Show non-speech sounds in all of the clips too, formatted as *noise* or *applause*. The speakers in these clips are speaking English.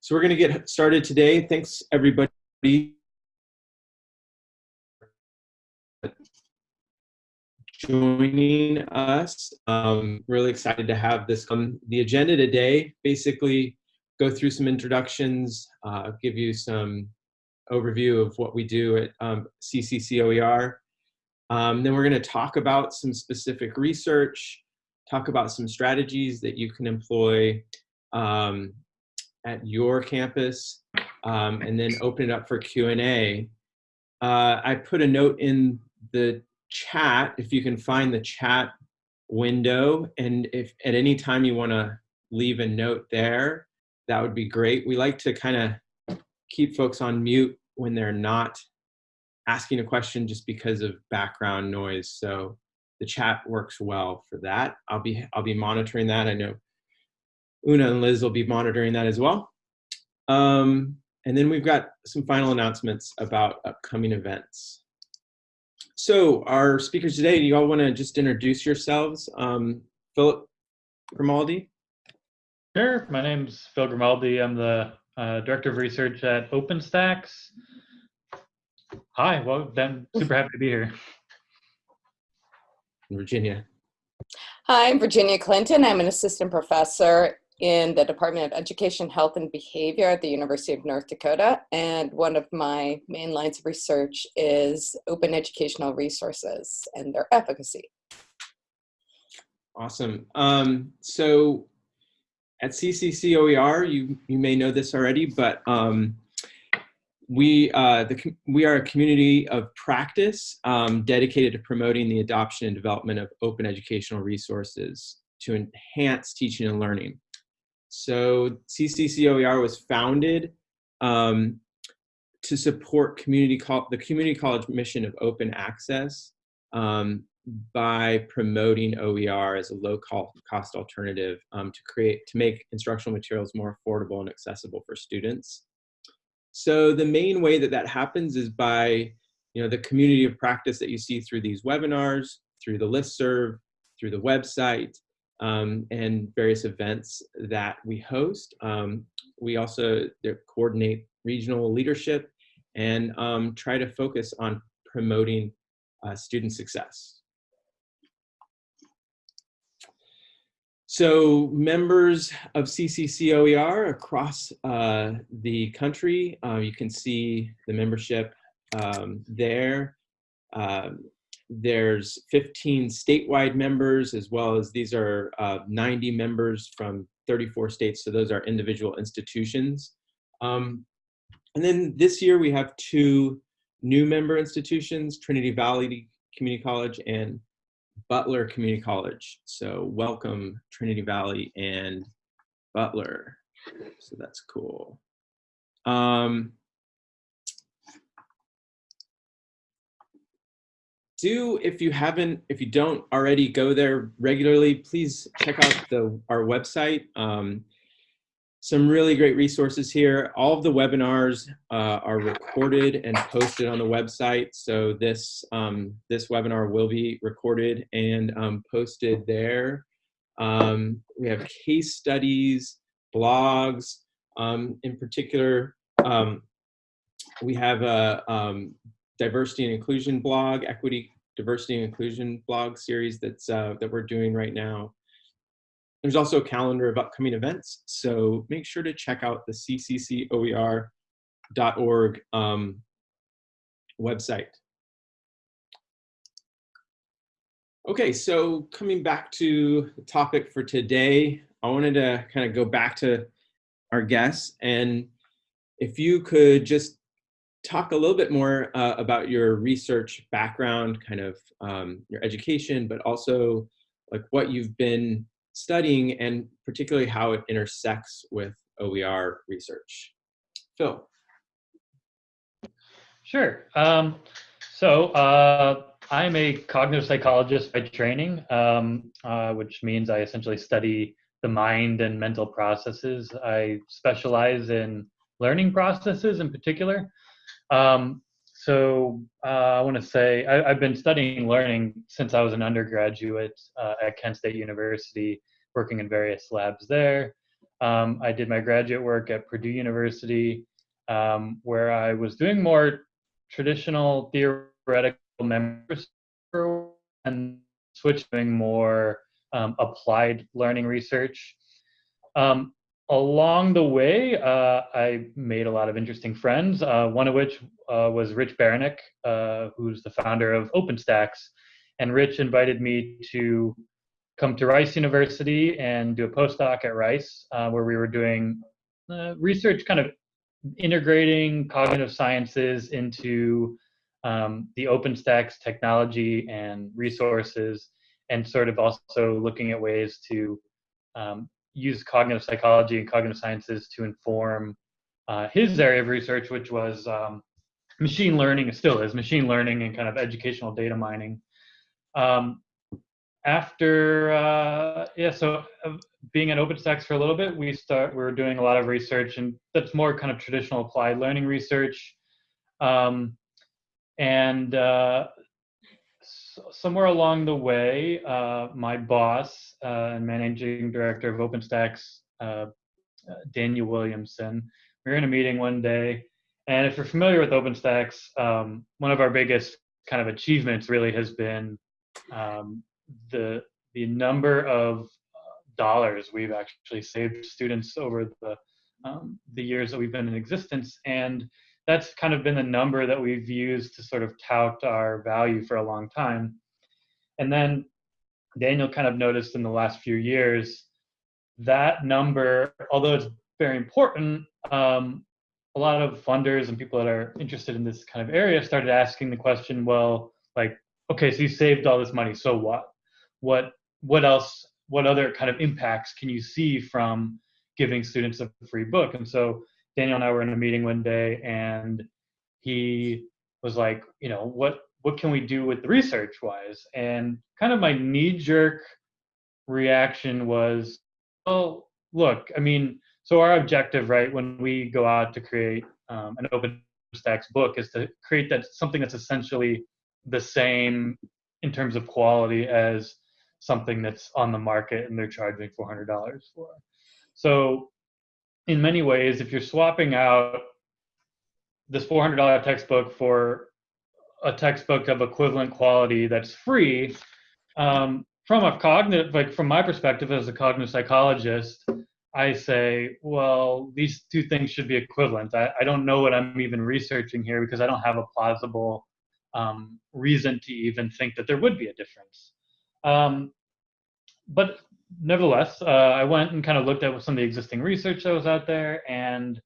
So we're going to get started today. Thanks everybody joining us. Um, really excited to have this on the agenda today. Basically, go through some introductions, uh, give you some overview of what we do at um, CCCOER. Um, then we're going to talk about some specific research, talk about some strategies that you can employ um, at your campus, um, and then open it up for Q&A. Uh, I put a note in the chat, if you can find the chat window, and if at any time you want to leave a note there, that would be great. We like to kind of keep folks on mute when they're not asking a question just because of background noise. So the chat works well for that. I'll be I'll be monitoring that. I know Una and Liz will be monitoring that as well. Um, and then we've got some final announcements about upcoming events. So our speakers today, do you all want to just introduce yourselves? Um, Philip Grimaldi? Sure, my name's Phil Grimaldi. I'm the uh, Director of Research at OpenStax. Hi, well, I'm super happy to be here. Virginia. Hi, I'm Virginia Clinton. I'm an assistant professor in the Department of Education, Health, and Behavior at the University of North Dakota. And one of my main lines of research is open educational resources and their efficacy. Awesome. Um, so at CCCOER, you, you may know this already, but um, we, uh, the, we are a community of practice um, dedicated to promoting the adoption and development of open educational resources to enhance teaching and learning. So CCCOER was founded um, to support community the community college mission of open access um, by promoting OER as a low cost alternative um, to create to make instructional materials more affordable and accessible for students. So the main way that that happens is by you know the community of practice that you see through these webinars, through the listserv, through the website, um, and various events that we host. Um, we also coordinate regional leadership and um, try to focus on promoting uh, student success. So members of CCCOER across uh, the country, uh, you can see the membership um, there. Um, there's 15 statewide members as well as these are uh, 90 members from 34 states. So those are individual institutions. Um, and then this year we have two new member institutions, Trinity Valley Community College and Butler Community College. So welcome Trinity Valley and Butler. So that's cool. Um, do if you haven't if you don't already go there regularly please check out the our website. Um, some really great resources here. All of the webinars uh, are recorded and posted on the website. So this um, this webinar will be recorded and um, posted there. Um, we have case studies blogs um, in particular um, we have a diversity and inclusion blog, equity, diversity and inclusion blog series that's uh, that we're doing right now. There's also a calendar of upcoming events, so make sure to check out the cccoer.org um, website. Okay, so coming back to the topic for today, I wanted to kind of go back to our guests and if you could just talk a little bit more uh, about your research background, kind of um, your education, but also like what you've been studying and particularly how it intersects with OER research. Phil. Sure. Um, so uh, I'm a cognitive psychologist by training, um, uh, which means I essentially study the mind and mental processes. I specialize in learning processes in particular. Um, so uh, I want to say I, have been studying learning since I was an undergraduate uh, at Kent State University, working in various labs there. Um, I did my graduate work at Purdue University, um, where I was doing more traditional theoretical memory and switching more um, applied learning research. Um, along the way, uh, I made a lot of interesting friends, uh, one of which uh, was Rich Baraniuk, uh, who's the founder of OpenStax. And Rich invited me to come to Rice University and do a postdoc at Rice, uh, where we were doing uh, research kind of integrating cognitive sciences into um, the OpenStax technology and resources, and sort of also looking at ways to um, use cognitive psychology and cognitive sciences to inform uh, his area of research, which was um, machine learning, still is machine learning and kind of educational data mining. Um, after, uh, yeah, so uh, being at OpenStax for a little bit, we start, we were doing a lot of research and that's more kind of traditional applied learning research. Um, and uh, somewhere along the way, uh, my boss and managing director of OpenStax, uh, Daniel Williamson, we were in a meeting one day, and if you're familiar with OpenStax, um, one of our biggest kind of achievements really has been um, the the number of dollars we've actually saved students over the um, the years that we've been in existence, and that's kind of been the number that we've used to sort of tout our value for a long time. And then Daniel kind of noticed in the last few years that number, although it's very important, um, a lot of funders and people that are interested in this kind of area started asking the question, well, like, okay, so you saved all this money, so what? What what else? What other kind of impacts can you see from giving students a free book? And so Daniel and I were in a meeting one day, and he was like, you know, what what can we do with the research wise? And kind of my knee jerk reaction was, well, look, I mean, so our objective, right, when we go out to create um, an OpenStax book, is to create that something that's essentially the same in terms of quality as something that's on the market and they're charging $400 for. So in many ways, if you're swapping out this $400 textbook for a textbook of equivalent quality that's free, um, from a cognitive, like from my perspective as a cognitive psychologist, I say, well, these two things should be equivalent. I, I don't know what I'm even researching here because I don't have a plausible um, reason to even think that there would be a difference. Um, but nevertheless, uh, I went and kind of looked at some of the existing research that was out there and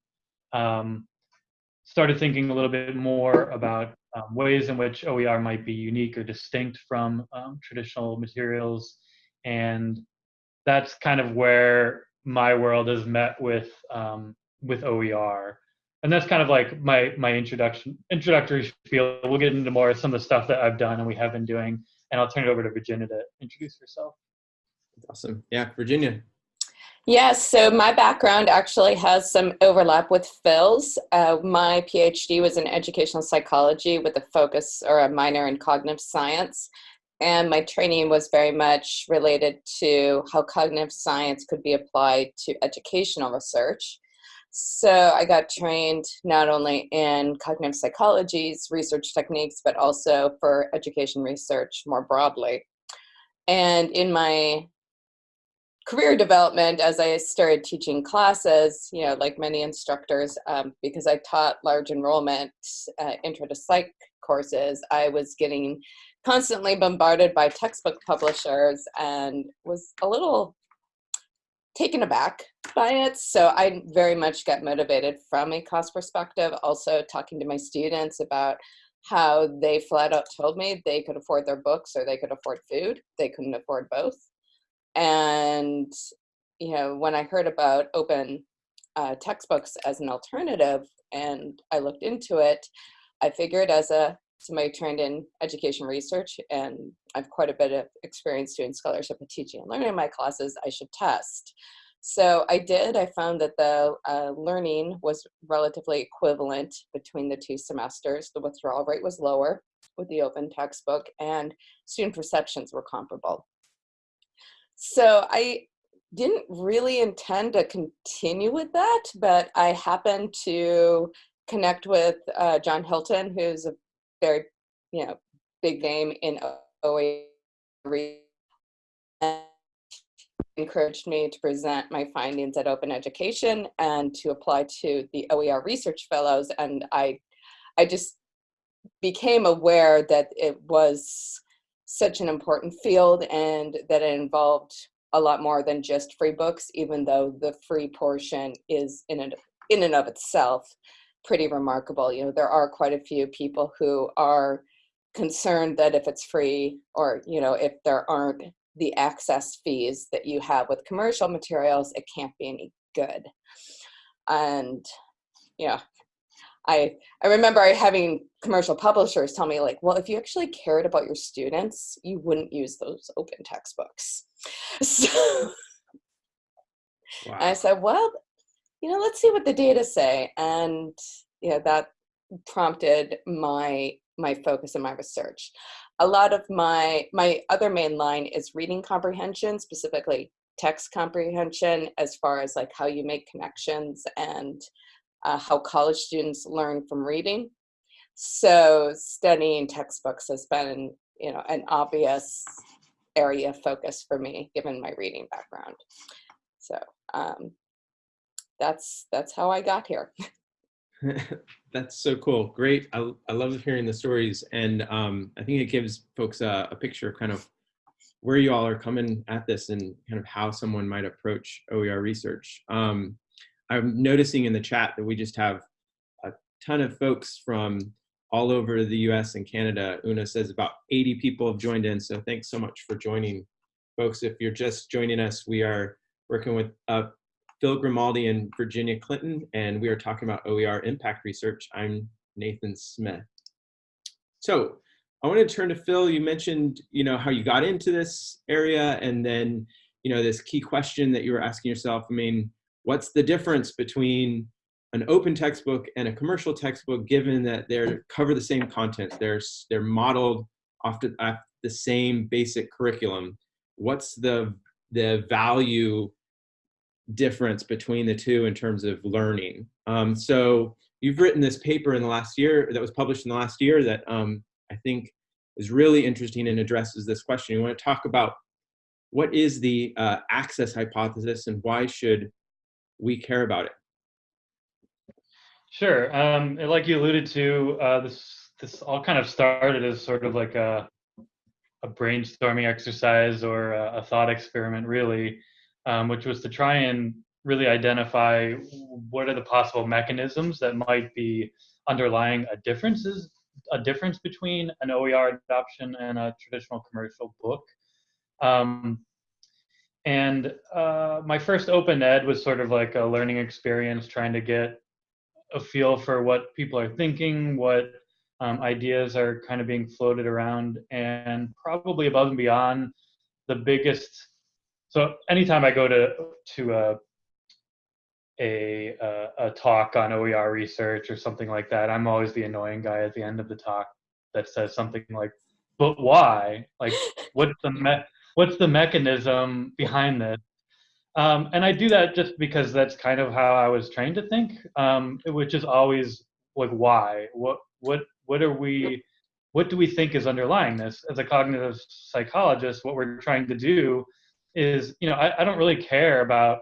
um, started thinking a little bit more about um, ways in which OER might be unique or distinct from um, traditional materials. And that's kind of where my world has met with um, with OER. And that's kind of like my my introduction introductory field. We'll get into more of some of the stuff that I've done and we have been doing. And I'll turn it over to Virginia to introduce herself. Awesome. Yeah, Virginia. Yes, so my background actually has some overlap with Phil's. Uh, my PhD was in educational psychology with a focus or a minor in cognitive science. And my training was very much related to how cognitive science could be applied to educational research. So I got trained not only in cognitive psychology's research techniques, but also for education research more broadly. And in my career development as I started teaching classes, you know, like many instructors, um, because I taught large enrollment uh, intro to psych courses, I was getting constantly bombarded by textbook publishers and was a little taken aback by it. So I very much got motivated from a cost perspective, also talking to my students about how they flat out told me they could afford their books or they could afford food. They couldn't afford both. And, you know, when I heard about open uh, textbooks as an alternative and I looked into it, I figured as a somebody trained in education research and I've quite a bit of experience doing scholarship and teaching and learning in my classes, I should test. So I did, I found that the uh, learning was relatively equivalent between the two semesters. The withdrawal rate was lower with the open textbook and student perceptions were comparable. So I didn't really intend to continue with that, but I happened to connect with uh, John Hilton, who's a very, you know, big name in OER and encouraged me to present my findings at Open Education and to apply to the OER Research Fellows. And I, I just became aware that it was such an important field and that it involved a lot more than just free books, even though the free portion is in and, in and of itself pretty remarkable. You know, there are quite a few people who are concerned that if it's free or, you know, if there aren't the access fees that you have with commercial materials, it can't be any good. And, you know, I, I remember having commercial publishers tell me like, well, if you actually cared about your students, you wouldn't use those open textbooks. *laughs* So wow. I said, well, you know, let's see what the data say. And yeah, that prompted my my focus and my research. A lot of my my other main line is reading comprehension, specifically text comprehension, as far as like how you make connections and uh, how college students learn from reading. So studying textbooks has been, you know, an obvious area of focus for me, given my reading background. So um, that's that's how I got here. *laughs* *laughs* that's so cool. Great. I, I love hearing the stories. And um, I think it gives folks a, a picture of kind of where you all are coming at this and kind of how someone might approach OER research. Um, I'm noticing in the chat that we just have a ton of folks from all over the US and Canada. Una says about 80 people have joined in, so thanks so much for joining. Folks, if you're just joining us, we are working with uh, Phil Grimaldi and Virginia Clinton, and we are talking about OER impact research. I'm Nathan Smith. So I want to turn to Phil. You mentioned, you know, how you got into this area and then, you know, this key question that you were asking yourself. I mean, what's the difference between an open textbook and a commercial textbook given that they cover the same content they're they're modeled off the, same basic curriculum? What's the the value difference between the two in terms of learning? Um, so you've written this paper in the last year that was published in the last year that um, i think is really interesting and addresses this question. You want to talk about what is the uh, access hypothesis and why should we care about it? Sure. Um, like you alluded to, uh, this this all kind of started as sort of like a a brainstorming exercise or a, a thought experiment, really, um, which was to try and really identify what are the possible mechanisms that might be underlying a differences a difference between an OER adoption and a traditional commercial book. Um, and uh, my first open ed was sort of like a learning experience, trying to get a feel for what people are thinking, what um, ideas are kind of being floated around, and probably above and beyond the biggest. So anytime I go to to a a, a, talk on OER research or something like that, I'm always the annoying guy at the end of the talk that says something like, "But why? Like, what's the me- what's the mechanism behind this? Um, and I do that just because that's kind of how I was trained to think, um, which is always like why, what, what, what are we, what do we think is underlying this? As a cognitive psychologist, what we're trying to do is, you know, I, I don't really care about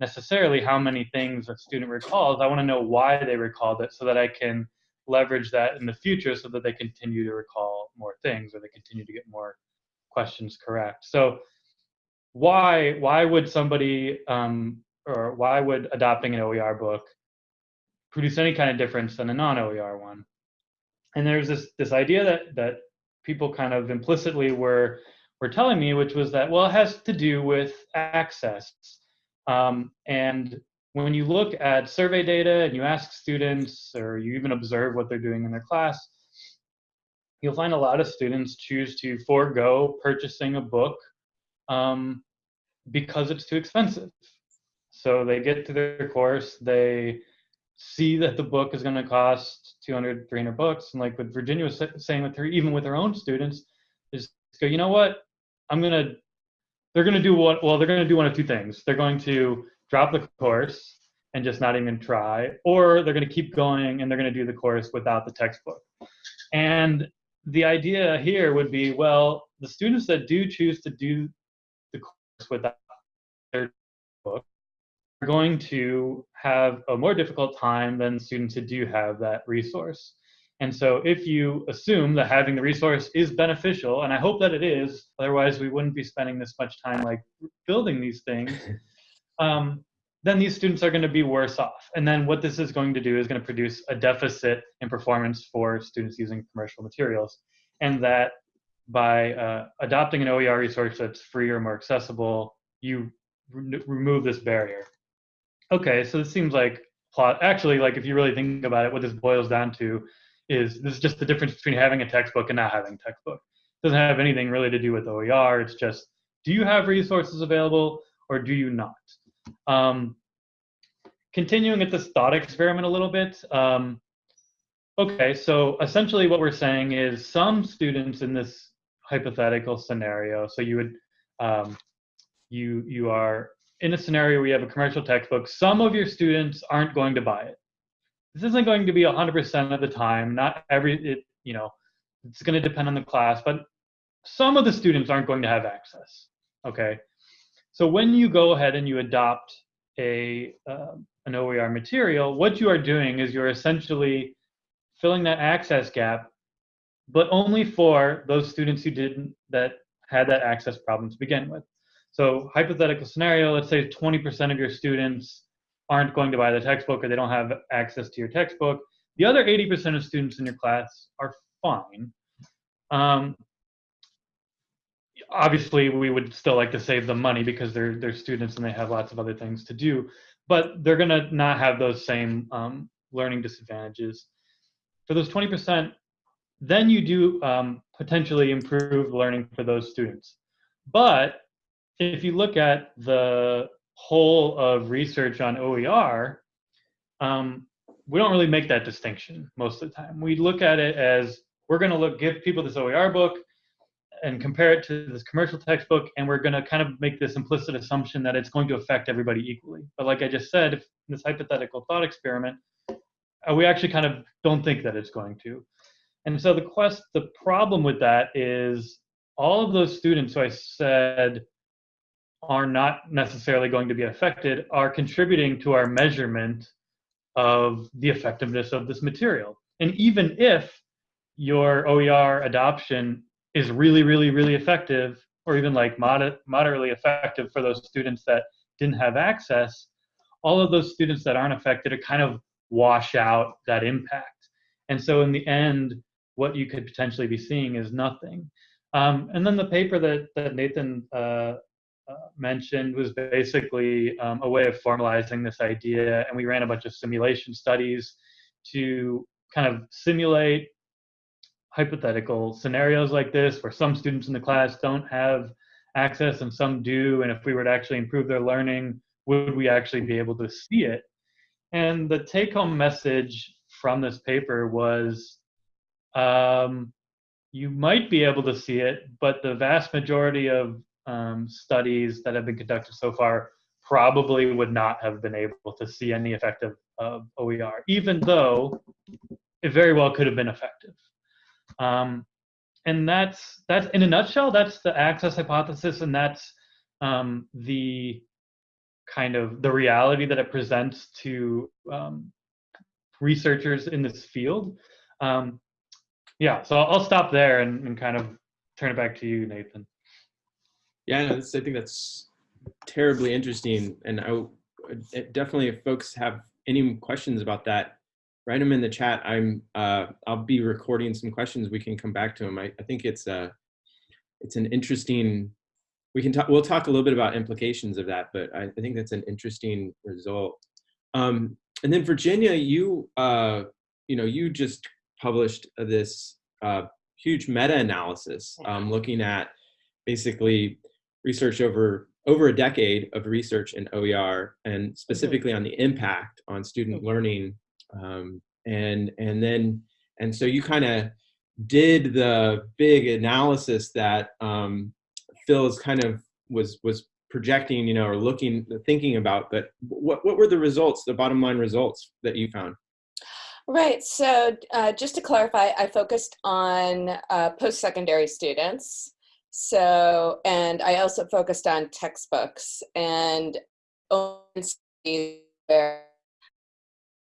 necessarily how many things a student recalls. I want to know why they recalled it so that I can leverage that in the future so that they continue to recall more things or they continue to get more questions correct. So why why would somebody um, or why would adopting an OER book produce any kind of difference than a non-OER one? And there's this this idea that that people kind of implicitly were were telling me, which was that well, it has to do with access. Um, and when you look at survey data and you ask students, or you even observe what they're doing in their class, you'll find a lot of students choose to forego purchasing a book um, because it's too expensive. So they get to their course, they see that the book is going to cost 200, 300 bucks. And like what Virginia was saying with her, even with her own students, is go, you know what? I'm going to, they're going to do what? Well, they're going to do one of two things. They're going to drop the course and just not even try, or they're going to keep going and they're going to do the course without the textbook. And the idea here would be, well, the students that do choose to do the course without their book are going to have a more difficult time than students who do have that resource. And so if you assume that having the resource is beneficial, and I hope that it is, otherwise we wouldn't be spending this much time like building these things, *laughs* um, then these students are going to be worse off. And then what this is going to do is going to produce a deficit in performance for students using commercial materials. And that by uh, adopting an OER resource that's free or more accessible, you re remove this barrier. Okay, so this seems like plot. Actually, like if you really think about it, what this boils down to is this is just the difference between having a textbook and not having a textbook. It doesn't have anything really to do with OER. It's just do you have resources available or do you not? Um, continuing at this thought experiment a little bit. Um, okay, so essentially what we're saying is some students in this hypothetical scenario, so you would, um, you, you are in a scenario where you have a commercial textbook, some of your students aren't going to buy it. This isn't going to be 100% of the time, not every, it, you know, it's going to depend on the class, but some of the students aren't going to have access, okay? So when you go ahead and you adopt a, uh, an OER material, what you are doing is you're essentially filling that access gap, but only for those students who didn't, that had that access problem to begin with. So hypothetical scenario, let's say 20% of your students aren't going to buy the textbook or they don't have access to your textbook. The other 80% of students in your class are fine. Um, obviously, we would still like to save them money because they're, they're students and they have lots of other things to do, but they're gonna not have those same um, learning disadvantages. For those 20%, then you do um, potentially improve learning for those students. But if you look at the whole of research on OER, um, we don't really make that distinction most of the time. We look at it as we're going to look give people this OER book and compare it to this commercial textbook, and we're going to kind of make this implicit assumption that it's going to affect everybody equally. But like I just said, in this hypothetical thought experiment, uh, we actually kind of don't think that it's going to. And so the quest, the problem with that is all of those students who I said are not necessarily going to be affected are contributing to our measurement of the effectiveness of this material. And even if your OER adoption is really, really, really effective, or even like moder moderately effective for those students that didn't have access, all of those students that aren't affected are kind of wash out that impact. And so in the end, what you could potentially be seeing is nothing. Um, and then the paper that, that Nathan uh, uh, mentioned was basically um, a way of formalizing this idea. And we ran a bunch of simulation studies to kind of simulate hypothetical scenarios like this where some students in the class don't have access and some do. And if we were to actually improve their learning, would we actually be able to see it? And the take home message from this paper was um, you might be able to see it, but the vast majority of um, studies that have been conducted so far probably would not have been able to see any effect of, of OER, even though it very well could have been effective. Um, and that's that's in a nutshell. That's the access hypothesis, and that's um, the kind of the reality that it presents to um, researchers in this field. Um, yeah, so I'll stop there and, and kind of turn it back to you, Nathan. Yeah, no, I think that's terribly interesting. And I definitely, if folks have any questions about that, write them in the chat. I'm, uh, I'll be recording some questions. We can come back to them. I, I think it's a, uh, it's an interesting, we can talk, we'll talk a little bit about implications of that, but I, I think that's an interesting result. Um, and then Virginia, you, uh, you know, you just published this uh, huge meta-analysis um, looking at basically research over over a decade of research in OER and specifically on the impact on student learning. Um, and, and then, and so you kind of did the big analysis that um, Phil is kind of was was projecting, you know, or looking, thinking about. But what what were the results, the bottom line results that you found? Right. So uh, just to clarify, I focused on uh, post-secondary students. So, and I also focused on textbooks and where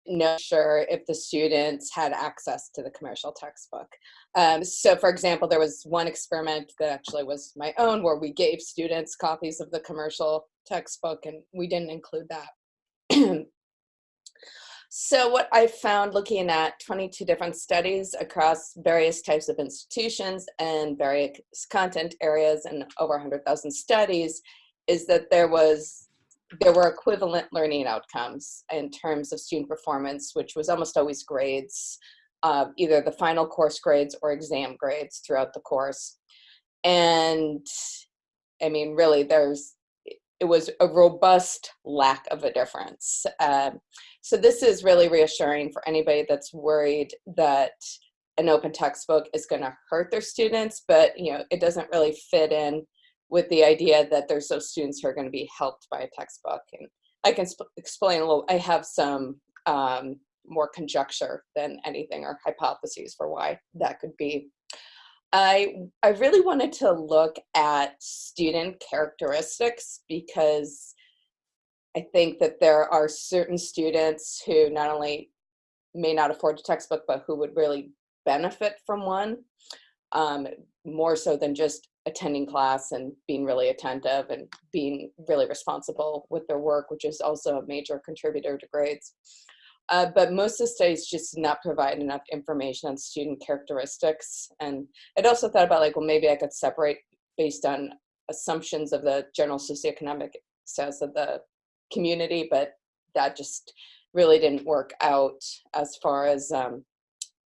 not sure if the students had access to the commercial textbook. Um, so for example, there was one experiment that actually was my own where we gave students copies of the commercial textbook and we didn't include that. *clears throat* so what I found looking at 22 different studies across various types of institutions and various content areas and over 100,000 studies is that there was there were equivalent learning outcomes in terms of student performance, which was almost always grades, uh, either the final course grades or exam grades throughout the course. And I mean, really, there's it was a robust lack of a difference. Um, so this is really reassuring for anybody that's worried that an open textbook is going to hurt their students, but you know, it doesn't really fit in with the idea that there's those students who are going to be helped by a textbook. And I can explain a little, I have some um, more conjecture than anything or hypotheses for why that could be. I, I really wanted to look at student characteristics because I think that there are certain students who not only may not afford a textbook, but who would really benefit from one um, more so than just attending class and being really attentive and being really responsible with their work, which is also a major contributor to grades. Uh, but most of the studies just did not provide enough information on student characteristics. And I'd also thought about like, well, maybe I could separate based on assumptions of the general socioeconomic status of the community, but that just really didn't work out as far as um,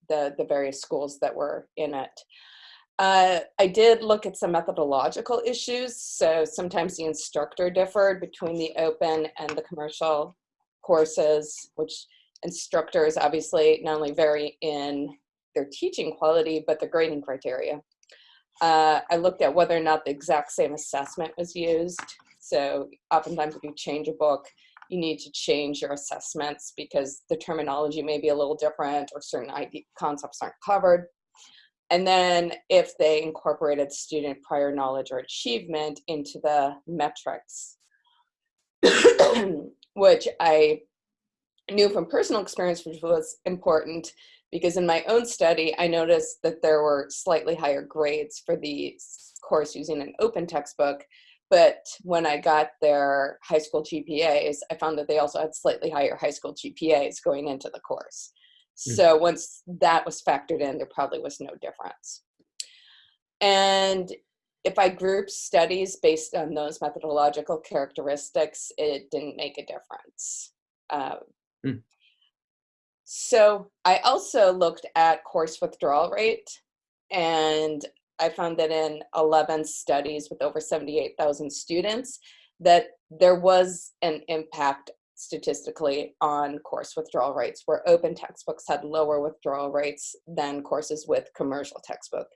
the, the various schools that were in it. Uh, I did look at some methodological issues. So sometimes the instructor differed between the open and the commercial courses, which instructors obviously not only vary in their teaching quality, but the grading criteria. Uh, I looked at whether or not the exact same assessment was used. So oftentimes if you change a book, you need to change your assessments because the terminology may be a little different or certain concepts aren't covered. And then if they incorporated student prior knowledge or achievement into the metrics, *coughs* which I knew from personal experience, which was important because in my own study, I noticed that there were slightly higher grades for the course using an open textbook. But when I got their high school GPAs, I found that they also had slightly higher high school GPAs going into the course. Mm. So once that was factored in, there probably was no difference. And if I group studies based on those methodological characteristics, it didn't make a difference. Um, mm. So I also looked at course withdrawal rate and I found that in 11 studies with over 78,000 students that there was an impact statistically on course withdrawal rates, where open textbooks had lower withdrawal rates than courses with commercial textbook.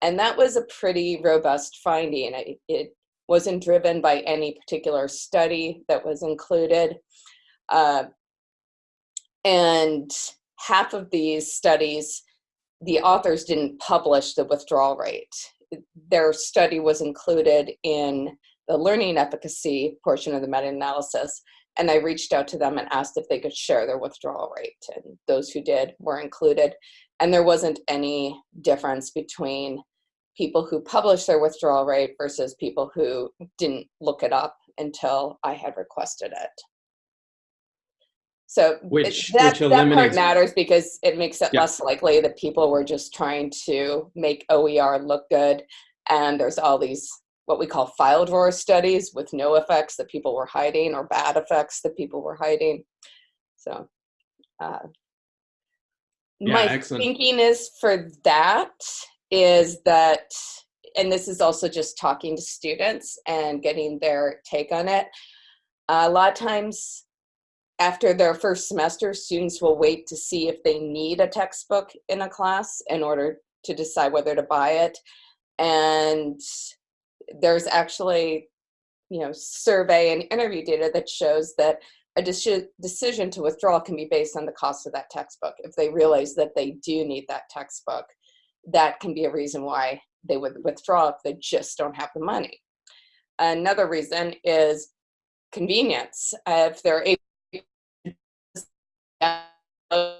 And that was a pretty robust finding. It, it wasn't driven by any particular study that was included. Uh, and half of these studies, the authors didn't publish the withdrawal rate. Their study was included in the learning efficacy portion of the meta-analysis, and I reached out to them and asked if they could share their withdrawal rate. And those who did were included. And there wasn't any difference between people who published their withdrawal rate versus people who didn't look it up until I had requested it. So which, it, that, which that part matters because it makes it yeah. less likely that people were just trying to make OER look good. And there's all these what we call file drawer studies with no effects that people were hiding or bad effects that people were hiding. So uh, yeah, my excellent. thinking is for that is that, and this is also just talking to students and getting their take on it. Uh, a lot of times after their first semester, students will wait to see if they need a textbook in a class in order to decide whether to buy it. And there's actually you know, survey and interview data that shows that a deci- decision to withdraw can be based on the cost of that textbook. If they realize that they do need that textbook, that can be a reason why they would withdraw if they just don't have the money. Another reason is convenience. Uh, if they're able to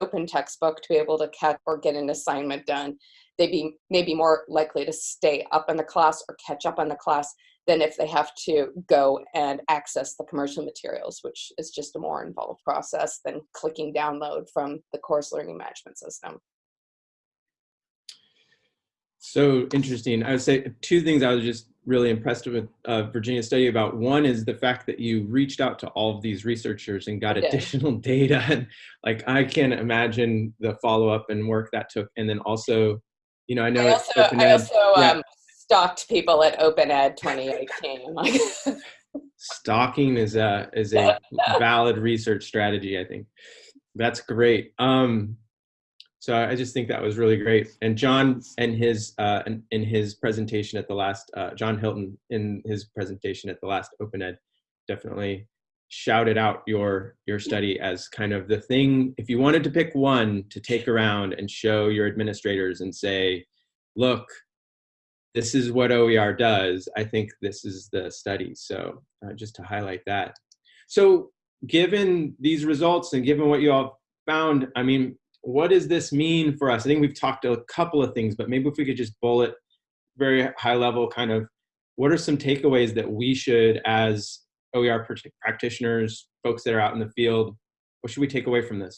open textbook to be able to catch or get an assignment done, they'd be maybe more likely to stay up in the class or catch up on the class than if they have to go and access the commercial materials, which is just a more involved process than clicking download from the course learning management system. So interesting. I would say two things I was just really impressed with uh, Virginia's study about. One is the fact that you reached out to all of these researchers and got additional *laughs* data. Like, I can't imagine the follow-up and work that took. And then also, you know, I know I also, I also yeah. um, stalked people at Open Ed 2018. Like, *laughs* stalking is a is a *laughs* valid research strategy i think that's great um so i just think that was really great and john and his uh in, in his presentation at the last uh john hilton in his presentation at the last open ed definitely shouted out your your study as kind of the thing if you wanted to pick one to take around and show your administrators and say look this is what OER does. I think this is the study. So uh, just to highlight that. So given these results and given what you all found, I mean, what does this mean for us? I think we've talked a couple of things, but maybe if we could just bullet very high level kind of what are some takeaways that we should as OER pr- practitioners, folks that are out in the field, what should we take away from this?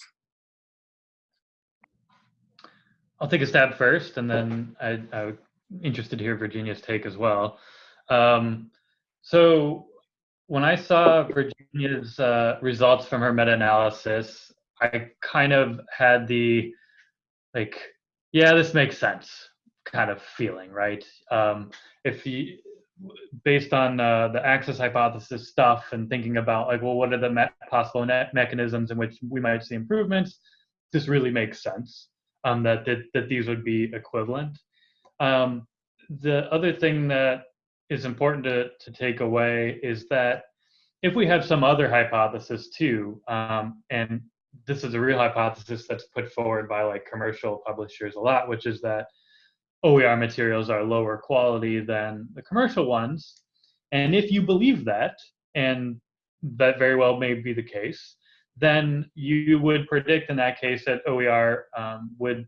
I'll take a stab first, and then I, I'm interested to hear Virginia's take as well. Um, so when I saw Virginia's uh, results from her meta-analysis, I kind of had the like, yeah, this makes sense kind of feeling, right? Um, if you, based on uh, the access hypothesis stuff and thinking about like, well, what are the me- possible mechanisms in which we might see improvements? This really makes sense um, that, that that these would be equivalent. Um, the other thing that is important to, to take away is that if we have some other hypothesis too, um, and this is a real hypothesis that's put forward by like commercial publishers a lot, which is that OER materials are lower quality than the commercial ones. And if you believe that, and that very well may be the case, then you would predict in that case that OER um, would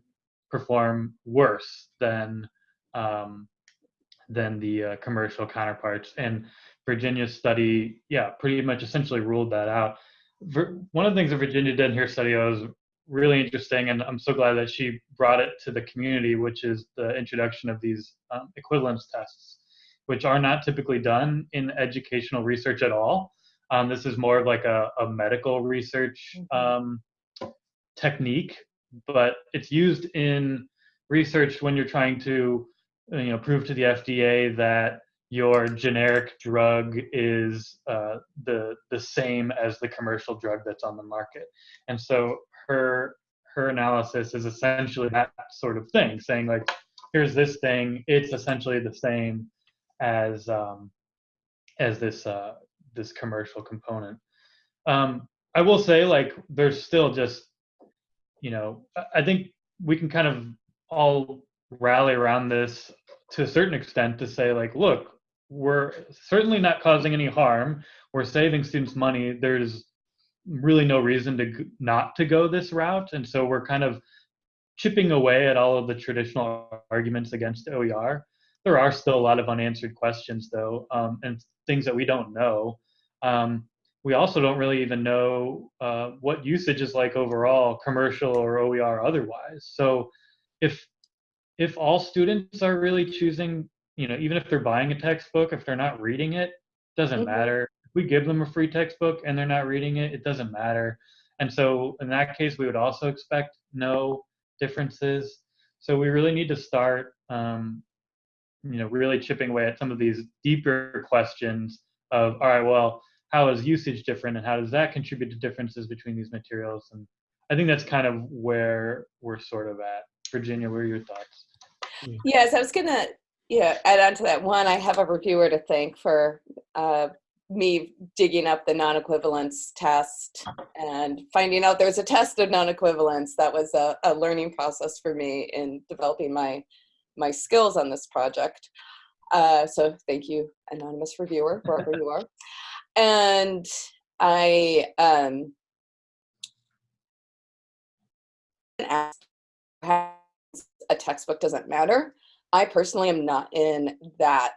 perform worse than um, than the uh, commercial counterparts. And Virginia's study, yeah, pretty much essentially ruled that out. One of the things that Virginia did in her study was really interesting, and I'm so glad that she brought it to the community, which is the introduction of these um, equivalence tests, which are not typically done in educational research at all. Um, this is more of like a, a medical research um, technique, but it's used in research when you're trying to you know prove to the FDA that your generic drug is uh, the the same as the commercial drug that's on the market. And so her her analysis is essentially that sort of thing, saying like, here's this thing, it's essentially the same as um, as this uh, this commercial component. Um, I will say like there's still just you know I- I think we can kind of all rally around this to a certain extent to say like look we're certainly not causing any harm. We're saving students money. There's really no reason to not to go this route. And so we're kind of chipping away at all of the traditional arguments against oer there are still a lot of unanswered questions though um, and things that we don't know. Um, we also don't really even know uh, what usage is like overall commercial or oer otherwise. So if if all students are really choosing you know even if they're buying a textbook if they're not reading it doesn't Mhm. matter. If we give them a free textbook and they're not reading it it doesn't matter. And so in that case we would also expect no differences. So we really need to start um, you know really chipping away at some of these deeper questions of all right well how is usage different and how does that contribute to differences between these materials? And i think that's kind of where we're sort of at. Virginia what are your thoughts? Yes, I was gonna yeah, add on to that one, I have a reviewer to thank for uh, me digging up the non-equivalence test and finding out there's a test of non-equivalence. That was a, a learning process for me in developing my my skills on this project. Uh, so thank you, anonymous reviewer, *laughs* wherever you are. And I um, asked a textbook doesn't matter. I personally am not in that.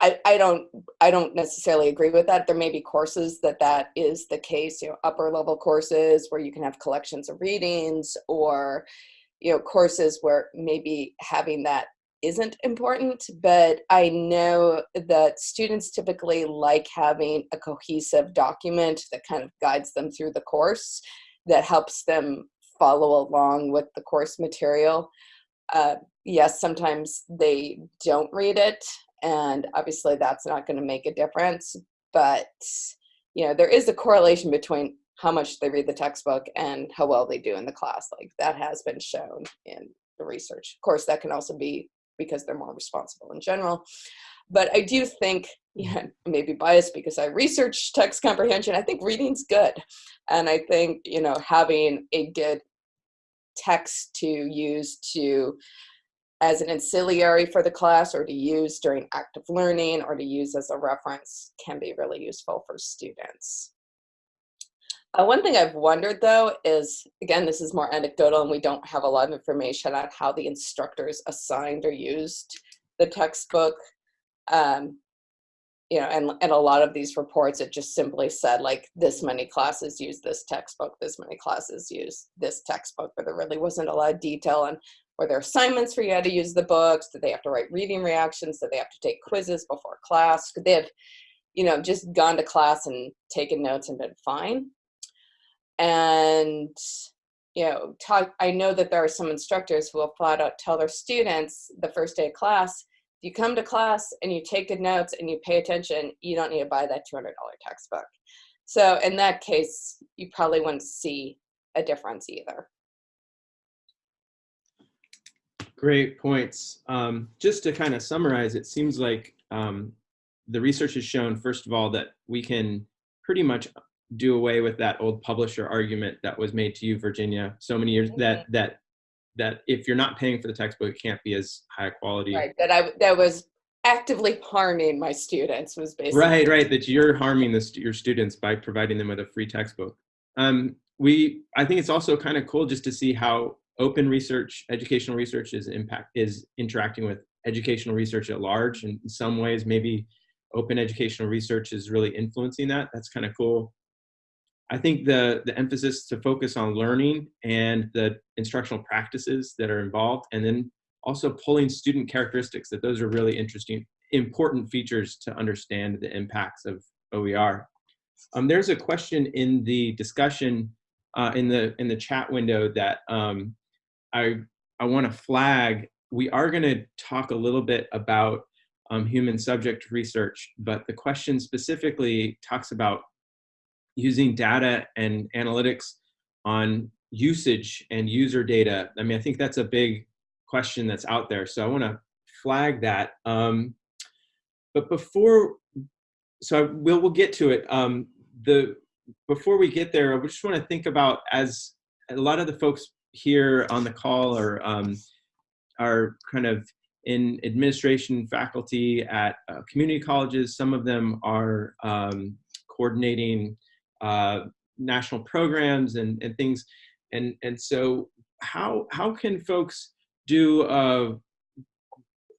I, I don't I don't necessarily agree with that. There may be courses that that is the case, you know, upper level courses where you can have collections of readings or, you know, courses where maybe having that isn't important, but I know that students typically like having a cohesive document that kind of guides them through the course that helps them follow along with the course material. Uh, yes, sometimes they don't read it, and obviously that's not going to make a difference, but you know, there is a correlation between how much they read the textbook and how well they do in the class. Like that has been shown in the research. Of course, that can also be because they're more responsible in general. But I do think, yeah, maybe biased because I research text comprehension, I think reading's good. And I think, you know, having a good text to use to as an ancillary for the class or to use during active learning or to use as a reference can be really useful for students. Uh, one thing I've wondered though is, again, this is more anecdotal and we don't have a lot of information on how the instructors assigned or used the textbook. Um, you know, and, and a lot of these reports, it just simply said like this many classes use this textbook, this many classes use this textbook, but there really wasn't a lot of detail on were there assignments for you how to use the books? Did they have to write reading reactions? Did they have to take quizzes before class? Could they have, you know, just gone to class and taken notes and been fine? and you know talk i know that there are some instructors who will flat out tell their students the first day of class you come to class and you take good notes and you pay attention you don't need to buy that $200 textbook. So in that case you probably wouldn't see a difference either. Great points. Um, just to kind of summarize it seems like um, the research has shown first of all that we can pretty much do away with that old publisher argument that was made to you, Virginia, so many years that mm-hmm. that that if you're not paying for the textbook, it can't be as high quality. Right. That I that was actively harming my students was basically right. Right. That you're harming the, your students by providing them with a free textbook. Um, we I think it's also kind of cool just to see how open research, educational research is impact is interacting with educational research at large. And in some ways, maybe open educational research is really influencing that. That's kind of cool. I think the, the emphasis to focus on learning and the instructional practices that are involved, and then also pulling student characteristics, that those are really interesting, important features to understand the impacts of OER. Um, there's a question in the discussion uh, in the in the chat window that um, I I want to flag. We are going to talk a little bit about um, human subject research, but the question specifically talks about using data and analytics on usage and user data. I mean, I think that's a big question that's out there. So I want to flag that. Um, but before, so I, we'll, we'll get to it. Um, the Before we get there, I just want to think about as a lot of the folks here on the call are, um, are kind of in administration faculty at uh, community colleges. Some of them are um, coordinating uh, national programs and, and things. And, and so how, how can folks do uh,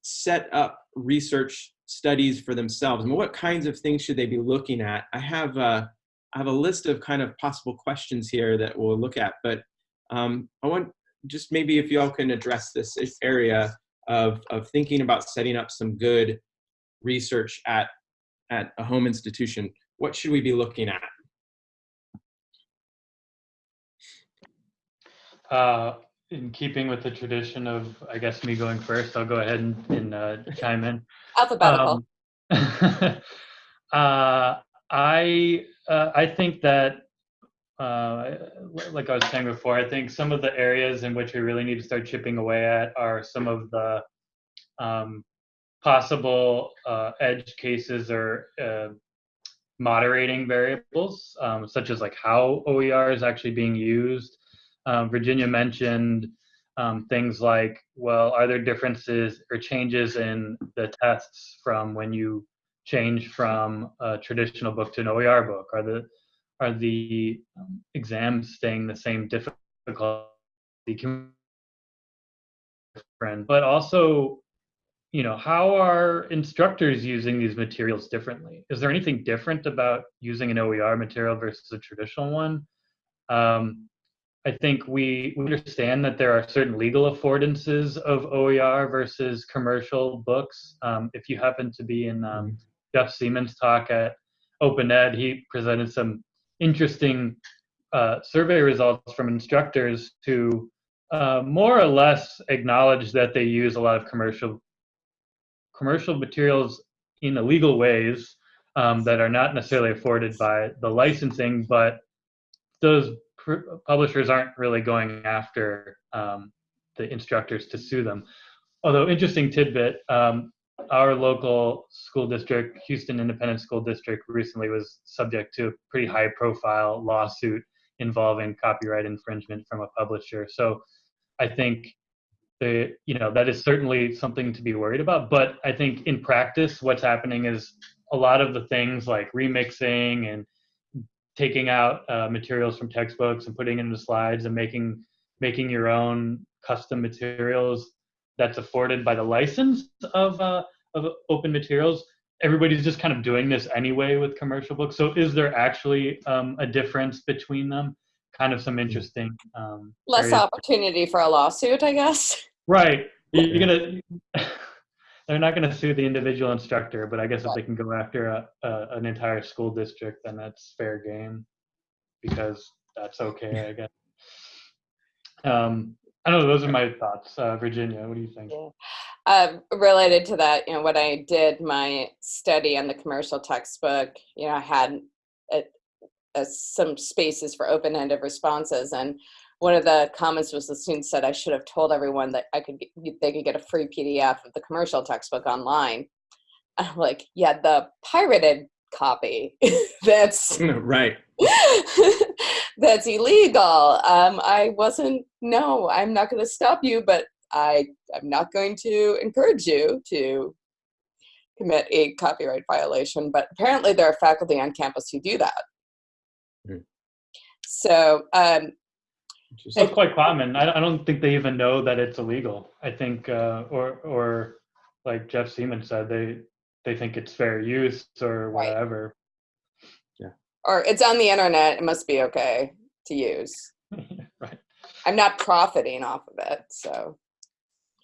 set up research studies for themselves? and what kinds of things should they be looking at? I have a, I have a list of kind of possible questions here that we'll look at, but um, I want just maybe if y'all can address this area of, of thinking about setting up some good research at, at a home institution. What should we be looking at? Uh, in keeping with the tradition of, I guess, me going first, I'll go ahead and, and uh, chime in. Alphabetical. Um, *laughs* uh, I uh, I think that, uh, like I was saying before, I think some of the areas in which we really need to start chipping away at are some of the um, possible uh, edge cases or uh, moderating variables, um, such as like how OER is actually being used. Um, Virginia mentioned um, things like, well, are there differences or changes in the tests from when you change from a traditional book to an OER book? Are the are the um, exams staying the same difficulty? But also, you know, how are instructors using these materials differently? Is there anything different about using an OER material versus a traditional one? Um, I think we, we understand that there are certain legal affordances of OER versus commercial books. Um, if you happen to be in um, mm-hmm. Jeff Seaman's talk at Open Ed, he presented some interesting uh, survey results from instructors who uh, more or less acknowledge that they use a lot of commercial commercial materials in illegal ways um, that are not necessarily afforded by the licensing, but those publishers aren't really going after um, the instructors to sue them. Although interesting tidbit, um, our local school district, Houston Independent School District, recently was subject to a pretty high profile lawsuit involving copyright infringement from a publisher. So I think the you know that is certainly something to be worried about. But I think in practice, what's happening is a lot of the things like remixing and taking out uh, materials from textbooks and putting into the slides and making making your own custom materials that's afforded by the license of uh, of open materials everybody's just kind of doing this anyway with commercial books. So is there actually um, a difference between them? Kind of some interesting um, less areas. opportunity for a lawsuit i guess. Right. You're gonna they're not going to sue the individual instructor, but I guess if they can go after a, a, an entire school district, then that's fair game because that's okay, I guess. Um, I don't know. Those are my thoughts. Uh, Virginia, what do you think? Yeah. Uh, related to that, you know, when I did my study on the commercial textbook, you know, I had a, a, some spaces for open-ended responses, and one of the comments was the student said I should have told everyone that I could get, they could get a free PDF of the commercial textbook online. *laughs* I'm like, yeah, the pirated copy. *laughs* that's *laughs* right. that's illegal. Um, I wasn't. No, I'm not going to stop you, but I I'm not going to encourage you to commit a copyright violation. But apparently, there are faculty on campus who do that. Mm. So um, it's quite common. I, I don't think they even know that it's illegal. I think, uh, or or like Jeff Seaman said, they they think it's fair use or whatever. Yeah. Or it's on the internet. It must be okay to use. *laughs* right. I'm not profiting off of it, so.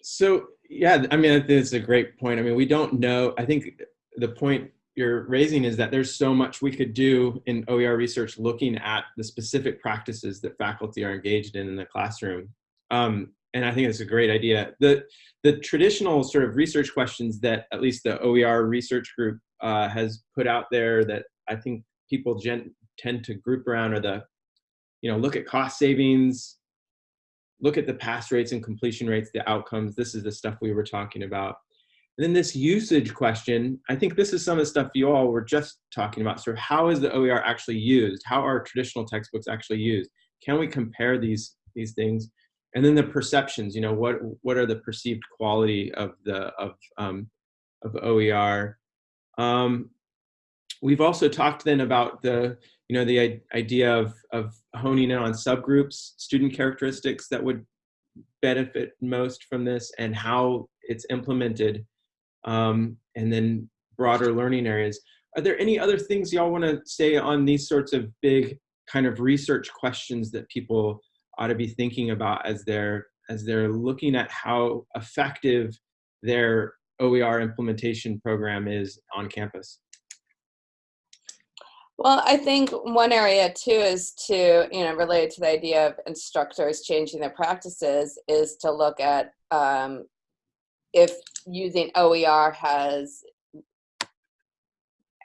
So yeah, I mean, I think it's a great point. I mean, we don't know. I think the point you're raising is that there's so much we could do in OER research looking at the specific practices that faculty are engaged in in the classroom. Um, and I think it's a great idea. The, the traditional sort of research questions that at least the OER research group uh, has put out there that I think people tend to group around are the, you know, look at cost savings, look at the pass rates and completion rates, the outcomes. This is the stuff we were talking about. And then this usage question, I think this is some of the stuff you all were just talking about, sort of how is the OER actually used? How are traditional textbooks actually used? Can we compare these, these things? And then the perceptions, you know, what, what are the perceived quality of the, of, um, of OER? Um, we've also talked then about the, you know, the idea of, of honing in on subgroups, student characteristics that would benefit most from this and how it's implemented um, and then broader learning areas. Are there any other things y'all want to say on these sorts of big kind of research questions that people ought to be thinking about as they're as they're looking at how effective their OER implementation program is on campus? Well, I think one area too is to, you know, related to the idea of instructors changing their practices is to look at um, if using OER has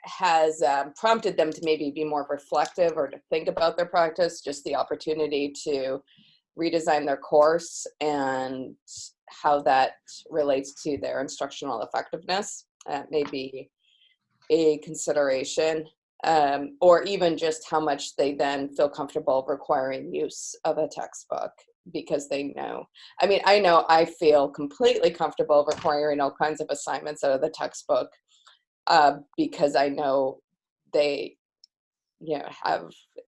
has um, prompted them to maybe be more reflective or to think about their practice, just the opportunity to redesign their course and how that relates to their instructional effectiveness. That may be a consideration, um, or even just how much they then feel comfortable requiring use of a textbook because they know. I mean, I know I feel completely comfortable requiring all kinds of assignments out of the textbook uh, because I know they, you know, have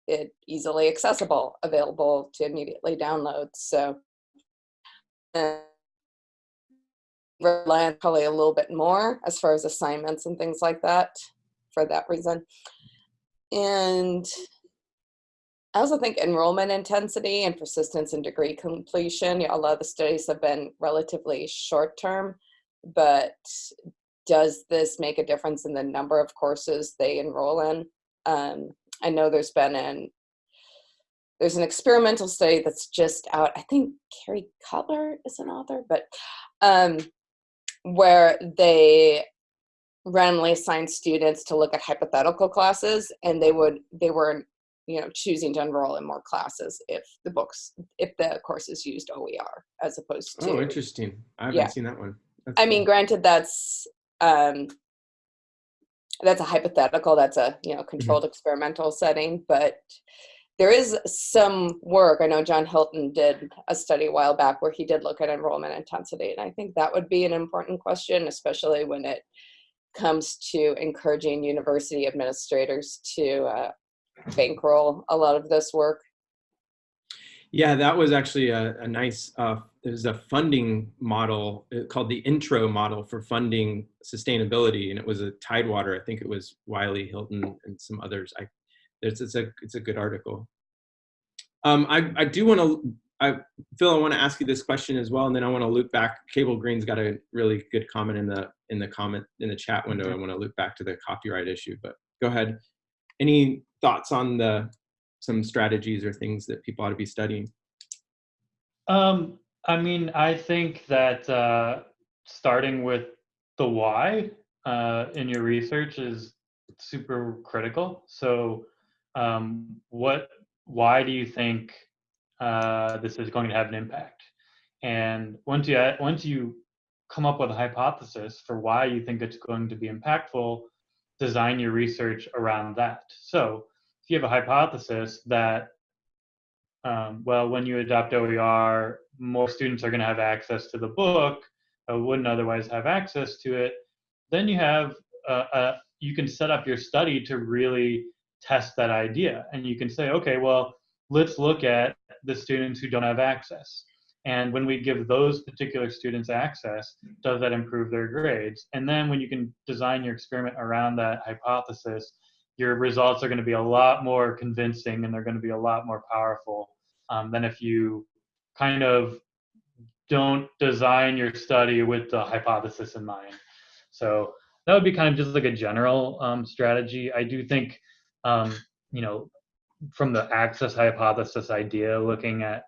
it easily accessible, available to immediately download. So, uh, rely on probably a little bit more as far as assignments and things like that for that reason. And I also think enrollment intensity and persistence and degree completion, a lot of the studies have been relatively short term, but does this make a difference in the number of courses they enroll in? Um, I know there's been an there's an experimental study that's just out. I think Carrie Cutler is an author, but um, where they randomly assigned students to look at hypothetical classes, and they would they were you know choosing to enroll in more classes if the books if the courses used OER as opposed to. Oh, interesting. I haven't yeah. seen that one. That's I mean, granted, that's um, that's a hypothetical. That's a you know controlled experimental setting, but there is some work. I know John Hilton did a study a while back where he did look at enrollment intensity, and I think that would be an important question, especially when it comes to encouraging university administrators to uh, bankroll a lot of this work. Yeah, that was actually a, a nice, uh, there's a funding model uh, called the intro model for funding sustainability. And it was a Tidewater, I think it was Wiley, Hilton, and some others. I, it's, it's, a, it's a good article. Um, I, I do want to, I, Phil, I want to ask you this question as well, and then I want to loop back. Cable Green's got a really good comment in the in the comment in the chat window. I want to loop back to the copyright issue, but go ahead. Any thoughts on the some strategies or things that people ought to be studying? Um, I mean, I think that uh, starting with the why uh, in your research is super critical. So, um, what, why do you think uh, this is going to have an impact? And once you once you come up with a hypothesis for why you think it's going to be impactful, design your research around that. So, if you have a hypothesis that um, well, when you adopt OER, more students are going to have access to the book, uh, wouldn't otherwise have access to it. Then you have uh, uh, you can set up your study to really test that idea, and you can say, okay, well, let's look at the students who don't have access. And when we give those particular students access, does that improve their grades? And then when you can design your experiment around that hypothesis, your results are going to be a lot more convincing and they're going to be a lot more powerful um, than if you kind of don't design your study with the hypothesis in mind. So that would be kind of just like a general um, strategy. I do think, um, you know, from the access hypothesis idea, looking at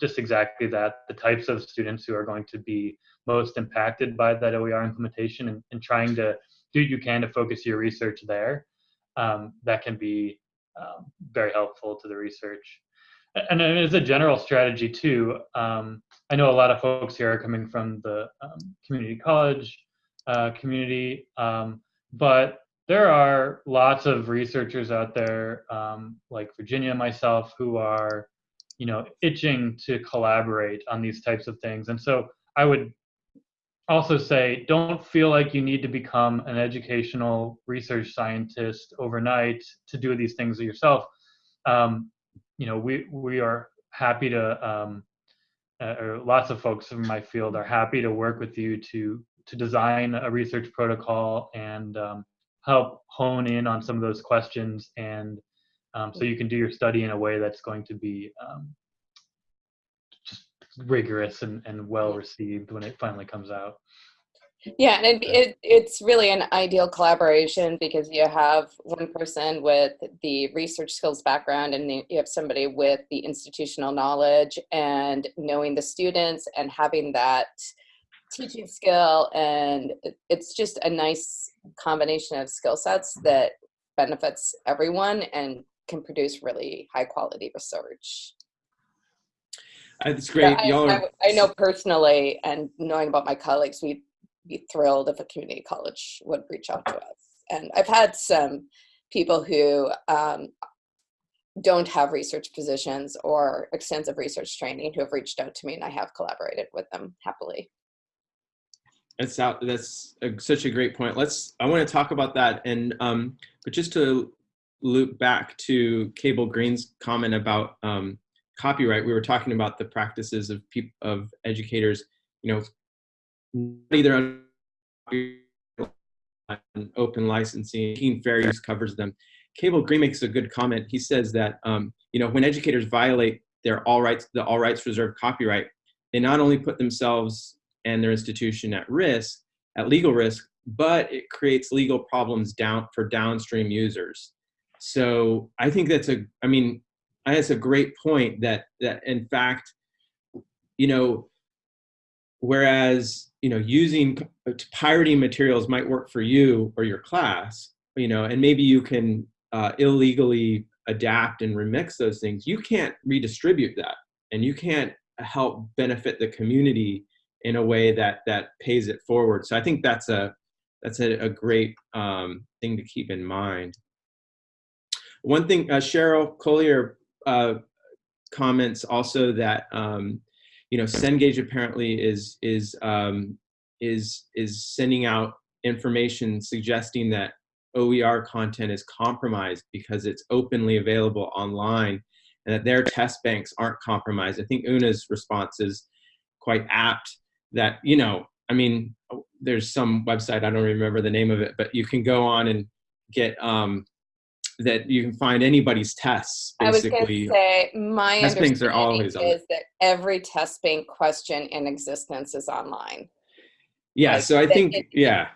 just exactly that, the types of students who are going to be most impacted by that OER implementation and, and trying to do you can to focus your research there, um, that can be um, very helpful to the research. And as a general strategy too, um, I know a lot of folks here are coming from the um, community college uh, community, um, but there are lots of researchers out there, um, like Virginia and myself, who are, you know, itching to collaborate on these types of things. And so I would also say, don't feel like you need to become an educational research scientist overnight to do these things yourself. Um, you know, we we are happy to, um, uh, or lots of folks in my field are happy to work with you to to design a research protocol and um, help hone in on some of those questions and um, so you can do your study in a way that's going to be um, just rigorous and, and well received when it finally comes out. Yeah, and it, it, it's really an ideal collaboration because you have one person with the research skills background and you have somebody with the institutional knowledge and knowing the students and having that teaching skill. And it's just a nice combination of skill sets that benefits everyone and can produce really high quality research. That's great. I, I, I know personally, and knowing about my colleagues, we'd be thrilled if a community college would reach out to us. And I've had some people who um, don't have research positions or extensive research training who have reached out to me, and I have collaborated with them happily. That's out. That's a, such a great point. Let's. I want to talk about that, and um, but just to loop back to Cable Green's comment about um, copyright, we were talking about the practices of of educators. You know, either on open licensing, fair use covers them. Cable Green makes a good comment. He says that um, you know when educators violate their all rights, the all rights reserved copyright, they not only put themselves and their institution at risk, at legal risk, but it creates legal problems down for downstream users. So I think that's a, I mean, that's a great point that, that in fact, you know, whereas, you know, using pirating materials might work for you or your class, you know, and maybe you can uh, illegally adapt and remix those things, you can't redistribute that and you can't help benefit the community in a way that that pays it forward. So I think that's a that's a, a great um, thing to keep in mind. One thing, uh, Cheryl Collier uh, comments also that um, you know Cengage apparently is is um, is is sending out information suggesting that OER content is compromised because it's openly available online and that their test banks aren't compromised. I think Una's response is quite apt that you know i mean there's some website i don't remember the name of it but you can go on and get um that you can find anybody's tests basically I was going to say my test banks are always on. is that every test bank question in existence is online. yeah like, so i think it- yeah.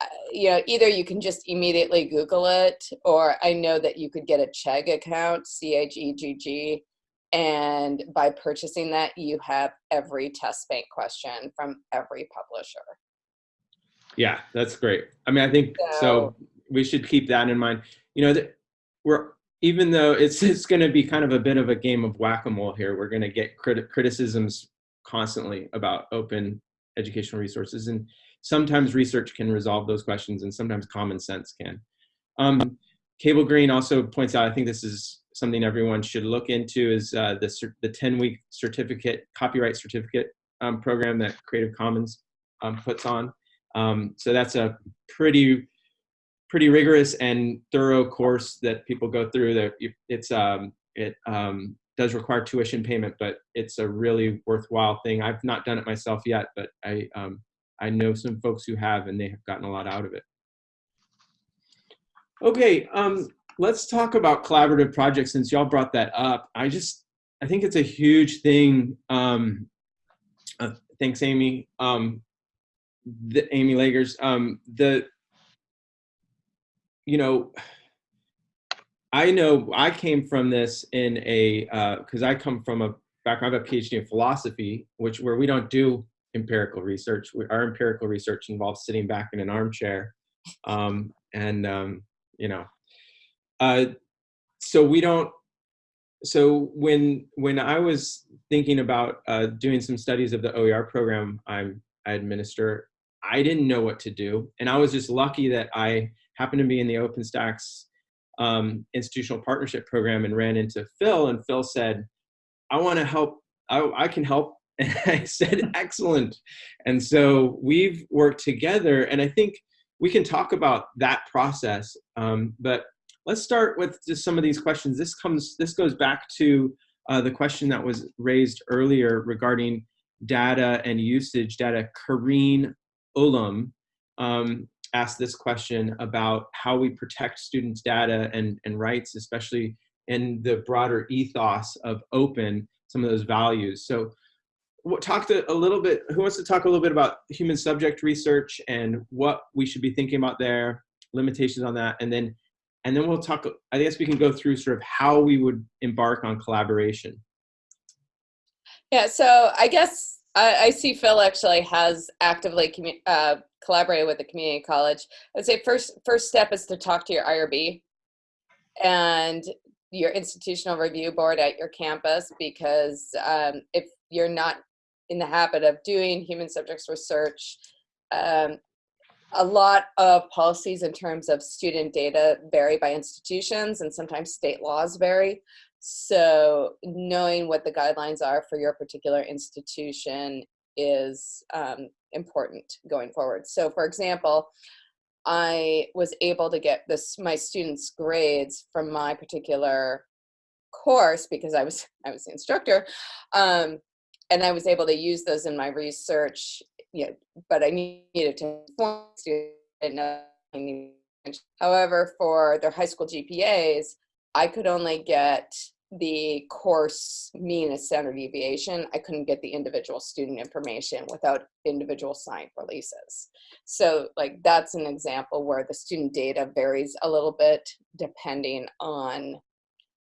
Uh, You know, either you can just immediately Google it, or I know that you could get a Chegg account, C H E G G, and by purchasing that, you have every test bank question from every publisher. yeah that's great. I mean i think so, So- we should keep that in mind. You know that we're even though it's *laughs* it's going to be kind of a bit of a game of whack-a-mole here we're going to get criti- criticisms constantly about open educational resources and sometimes research can resolve those questions and sometimes common sense can. Um, cable green also points out i think this is something everyone should look into is uh, the, the 10 week certificate copyright certificate um, program that creative commons um, puts on. Um, so that's a pretty pretty rigorous and thorough course that people go through. That it's um, it um, does require tuition payment, but it's a really worthwhile thing. I've not done it myself yet, but I um, I know some folks who have, and they have gotten a lot out of it. Okay, um, let's talk about collaborative projects since y'all brought that up. I just I think it's a huge thing. Um, uh, thanks, Amy. Um, the Amy Lagers. Um, the you know, I know I came from this in a because I come from a background. I have a PhD in philosophy, which where we don't do empirical research. We, our empirical research involves sitting back in an armchair, um, and um, you know, uh, so we don't. So when when I was thinking about uh, doing some studies of the OER program I'm I administer, I didn't know what to do, and I was just lucky that I happened to be in the OpenStax um, institutional partnership program and ran into Phil, and Phil said, "I want to help. I, I can help." *laughs* And I said, "Excellent." And so we've worked together, and I think we can talk about that process. Um, but let's start with just some of these questions. This comes. This goes back to uh, the question that was raised earlier regarding data and usage data. Kareen Ulam um, asked this question about how we protect students' data and, and rights, especially in the broader ethos of open, some of those values. So what, talk to a little bit, who wants to talk a little bit about human subject research and what we should be thinking about there, limitations on that, and then and then we'll talk, I guess we can go through sort of how we would embark on collaboration. Yeah, so I guess I, I see Phil actually has actively uh, collaborated with the community college. I would say first first step is to talk to your IRB, and your institutional review board at your campus because um, if you're not in the habit of doing human subjects research, um, a lot of policies in terms of student data vary by institutions and sometimes state laws vary. So knowing what the guidelines are for your particular institution is um, important going forward. So for example, I was able to get this my students' grades from my particular course because I was *laughs* I was the instructor, um, and I was able to use those in my research. Yeah, but I needed to inform students. However, for their high school GPAs, I could only get the course mean and standard deviation, I couldn't get the individual student information without individual signed releases. So like that's an example where the student data varies a little bit depending on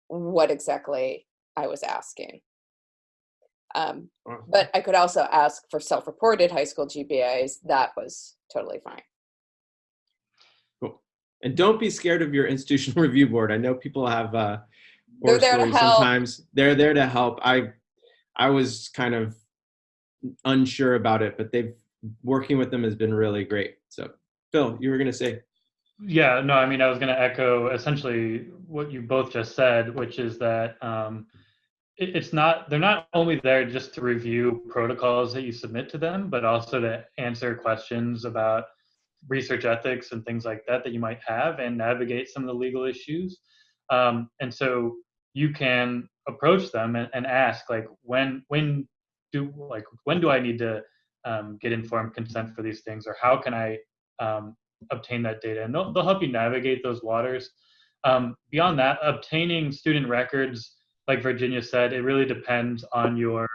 what exactly I was asking. Um, but I could also ask for self-reported high school GPAs. That was totally fine. Cool. And don't be scared of your institutional *laughs* review board. I know people have uh, they're there to help. sometimes. They're there to help. I i was kind of unsure about it but they've working with them has been really great. So phil you were going to say? Yeah no i mean i was going to echo essentially what you both just said which is that um, it, it's not they're not only there just to review protocols that you submit to them but also to answer questions about research ethics and things like that that you might have and navigate some of the legal issues. Um, and so you can approach them and, and ask like when when do like when do I need to um, get informed consent for these things or how can I um, obtain that data and they'll, they'll help you navigate those waters. Um, beyond that, obtaining student records, like Virginia said, it really depends on your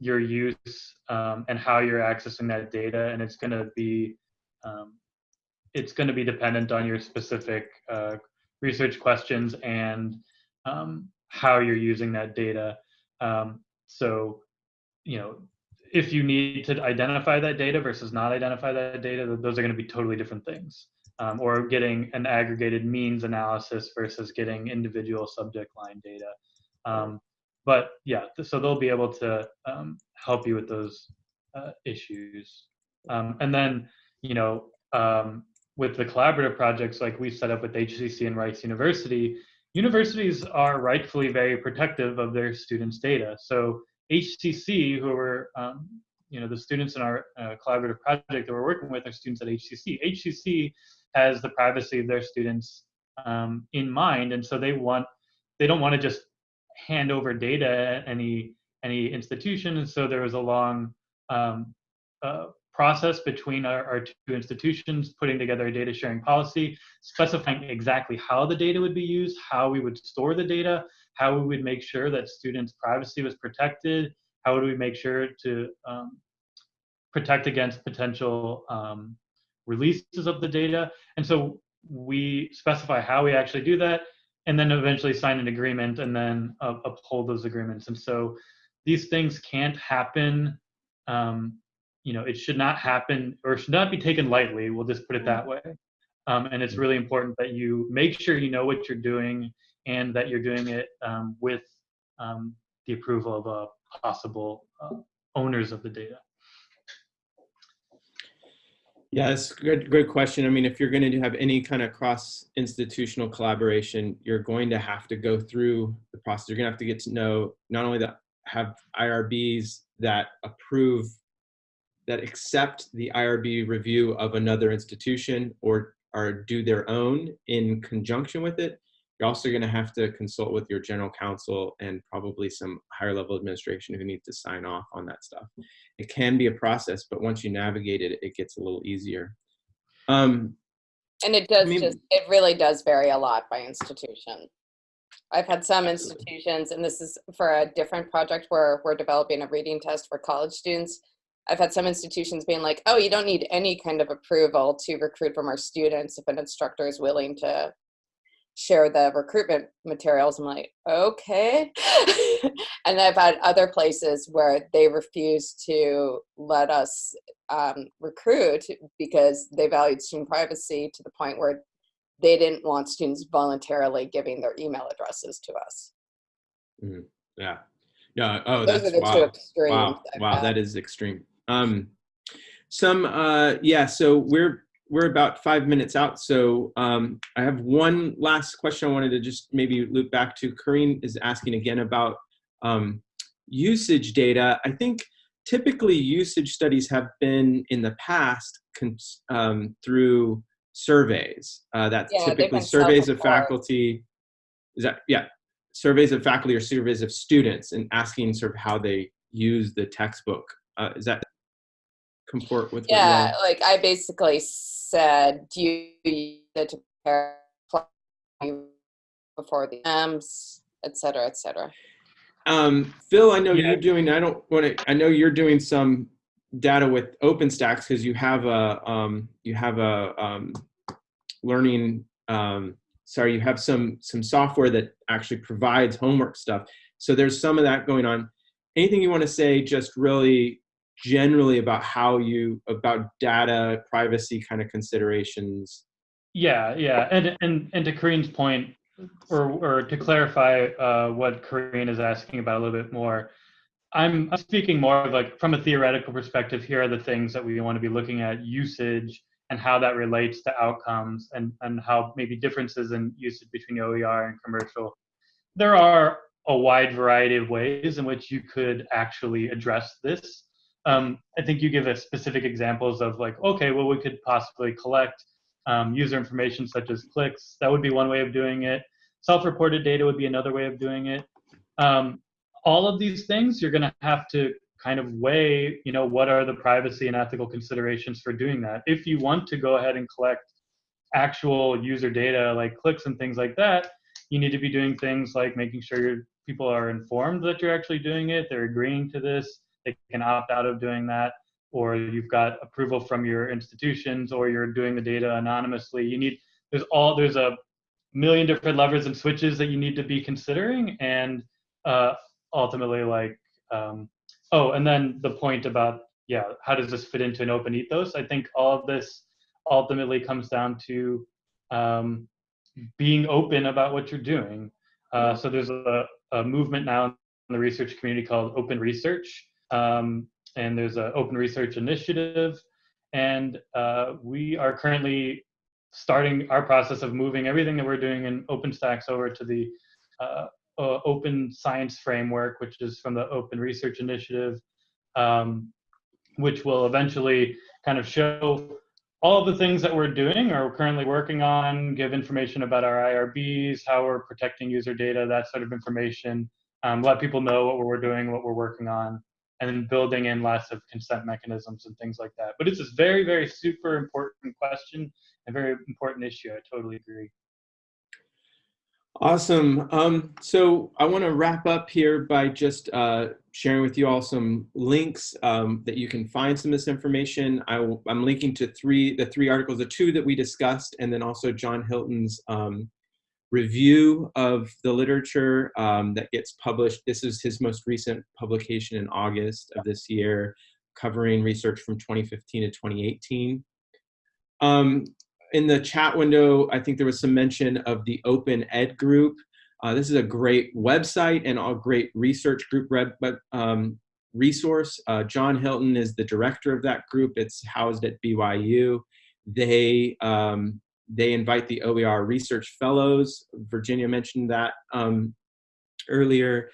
your use um, and how you're accessing that data, and it's going to be um, it's going to be dependent on your specific uh, research questions and um, how you're using that data. Um, so, you know, if you need to identify that data versus not identify that data, those are going to be totally different things. Um, or getting an aggregated means analysis versus getting individual subject line data. Um, but yeah, so they'll be able to um, help you with those uh, issues. Um, and then, you know, um, with the collaborative projects like we set up with HCC and Rice University, universities are rightfully very protective of their students' data. So HCC, who are um, you know the students in our uh, collaborative project that we're working with are students at HCC. HCC has the privacy of their students um, in mind, and so they want they don't want to just hand over data at any any institution. And so there was a long um, uh, process between our, our, two institutions, putting together a data sharing policy, specifying exactly how the data would be used, how we would store the data, how we would make sure that students' privacy was protected, how would we make sure to um, protect against potential um, releases of the data. And so we specify how we actually do that, and then eventually sign an agreement and then uh, uphold those agreements. And so these things can't happen um, you know, it should not happen or should not be taken lightly. We'll just put it that way. Um, and it's really important that you make sure you know what you're doing and that you're doing it um, with um, the approval of uh, possible uh, owners of the data. Yeah, that's a good, great question. I mean, if you're going to have any kind of cross-institutional collaboration, you're going to have to go through the process. You're going to have to get to know not only that have IRBs that approve that accept the IRB review of another institution or, or do their own in conjunction with it. You're also going to have to consult with your general counsel and probably some higher level administration who need to sign off on that stuff. It can be a process, but once you navigate it, it gets a little easier. Um, and it does I mean, just, it really does vary a lot by institution. I've had some institutions, and this is for a different project where we're developing a reading test for college students I've had some institutions being like, oh, you don't need any kind of approval to recruit from our students if an instructor is willing to share the recruitment materials. I'm like, okay. *laughs* and I've had other places where they refuse to let us um, recruit because they valued student privacy to the point where they didn't want students voluntarily giving their email addresses to us. Yeah. Yeah. Oh, Those that's wow. Wow. Wow. That is extreme. Um, some, uh, yeah. So we're we're about five minutes out. So um, I have one last question. I wanted to just maybe loop back to. Karine is asking again about um, usage data. I think typically usage studies have been in the past um, through surveys. Uh, that's Yeah, typically surveys of faculty. Is that yeah? Surveys of faculty or surveys of students and asking sort of how they use the textbook. Uh, is that comport with? Yeah, all- like I basically said, do you use it to prepare before the exams, et cetera, et cetera. Um, Phil, I know Yeah. you're doing. I don't want to. I know you're doing some data with OpenStax because you have a um, you have a um, learning. Um, sorry, you have some some software that actually provides homework stuff. So there's some of that going on. Anything you want to say, just really generally about how you about data privacy kind of considerations. Yeah, yeah, and and and to Kareen's point, or or to clarify uh, what Kareen is asking about a little bit more, I'm, speaking more of like from a theoretical perspective. Here are the things that we want to be looking at: usage and how that relates to outcomes, and and how maybe differences in usage between OER and commercial. There are a wide variety of ways in which you could actually address this. Um, I think you give us specific examples of like, okay, well, we could possibly collect um, user information such as clicks. That would be one way of doing it. Self-reported data would be another way of doing it. Um, all of these things, you're going to have to kind of weigh, you know, what are the privacy and ethical considerations for doing that. If you want to go ahead and collect actual user data like clicks and things like that, you need to be doing things like making sure your people are informed that you're actually doing it, they're agreeing to this, they can opt out of doing that or you've got approval from your institutions or you're doing the data anonymously. You need there's all there's a million different levers and switches that you need to be considering and uh, ultimately like um, oh and then the point about yeah how does this fit into an open ethos? I think all of this ultimately comes down to um, being open about what you're doing. Uh, so there's a, a movement now in the research community called open research um, and there's an open research initiative. And uh, we are currently starting our process of moving everything that we're doing in OpenStax over to the uh, uh, Open Science Framework, which is from the Open Research Initiative, um, which will eventually kind of show all the things that we're doing or we're currently working on, give information about our IRBs, how we're protecting user data, that sort of information, um, let people know what we're doing, what we're working on, and then building in lots of consent mechanisms and things like that. But it's a very, very super important question, a very important issue. I totally agree. Awesome. Um, so I want to wrap up here by just uh, sharing with you all some links um, that you can find some of this information. I I'm linking to three, the three articles, the two that we discussed, and then also John Hilton's um, review of the literature um, that gets published. This is his most recent publication in August of this year, covering research from 2015 to 2018. Um, in the chat window, I think there was some mention of the Open Ed group. Uh, this is a great website and a great research group um, resource. Uh, John Hilton is the director of that group. It's housed at BYU. They um, they invite the OER research fellows. Virginia mentioned that um, earlier.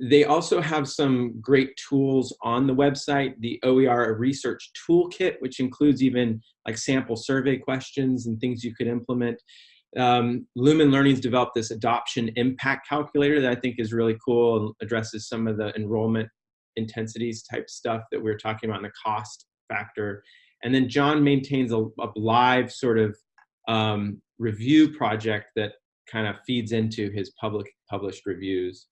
They also have some great tools on the website, the OER Research Toolkit, which includes even like sample survey questions and things you could implement. Um, Lumen Learning's developed this adoption impact calculator that I think is really cool and addresses some of the enrollment intensities type stuff that we are talking about in the cost factor. And then John maintains a, a live sort of um, review project that kind of feeds into his public published reviews.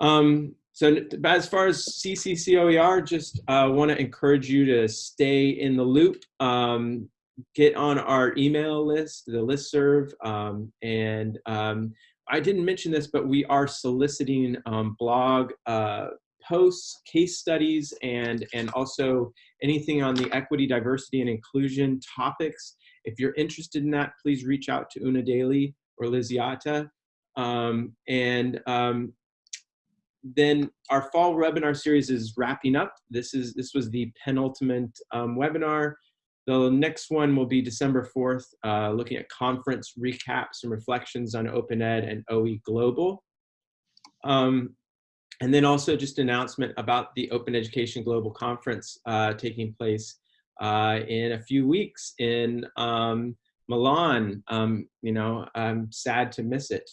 Um, so as far as CCCOER, just uh, want to encourage you to stay in the loop. Um, get on our email list, the listserv, um, and um, I didn't mention this, but we are soliciting um, blog uh, posts, case studies, and and also anything on the equity, diversity, and inclusion topics. If you're interested in that, please reach out to Una Daly or Liz Yata. Um, and um, then our fall webinar series is wrapping up. This is this was the penultimate um, webinar. The next one will be December 4th, uh, looking at conference recaps and reflections on Open Ed and OE Global. Um, and then also just announcement about the Open Education Global Conference uh, taking place uh, in a few weeks in um, Milan. Um, you know, I'm sad to miss it,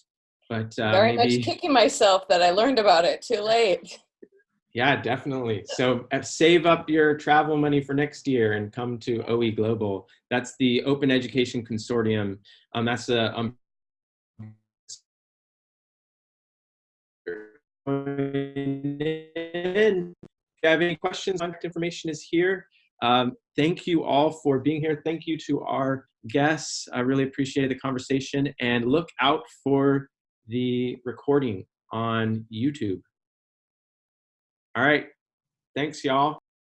but uh, Very maybe, much kicking myself that I learned about it too late. *laughs* yeah, definitely. So uh, save up your travel money for next year and come to OE Global. That's the Open Education Consortium. Um, that's a um. If you have any questions, contact information is here. Um, thank you all for being here. Thank you to our guests. I really appreciated the conversation and look out for the recording on YouTube. All right. Thanks, y'all.